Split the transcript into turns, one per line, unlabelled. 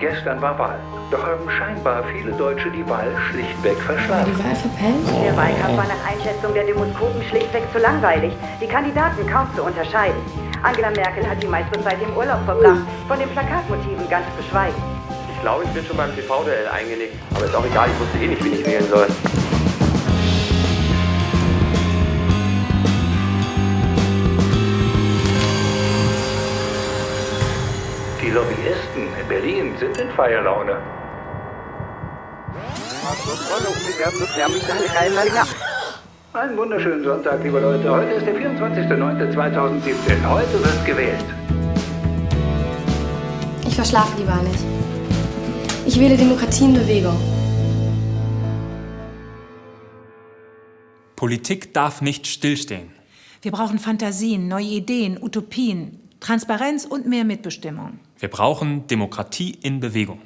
Gestern war Wahl. Doch haben scheinbar viele Deutsche die Wahl schlichtweg verschlafen.
Die Wahl verpennt?
Der Wahlkampf war nach Einschätzung der Demoskopen schlichtweg zu langweilig. Die Kandidaten kaum zu unterscheiden. Angela Merkel hat die meiste Zeit im Urlaub verbracht, von den Plakatmotiven ganz zu schweigen.
Ich glaube, ich bin schon beim TV-Duell eingelegt. Aber ist auch egal, ich wusste eh nicht, wen ich wählen soll.
Die Lobbyisten in Berlin sind in Feierlaune. Einen wunderschönen Sonntag, liebe Leute. Heute ist der 24.09.2017. Heute wird gewählt.
Ich verschlafe die Wahl nicht. Ich wähle Demokratie in Bewegung.
Politik darf nicht stillstehen.
Wir brauchen Fantasien, neue Ideen, Utopien, Transparenz und mehr Mitbestimmung.
Wir brauchen Demokratie in Bewegung.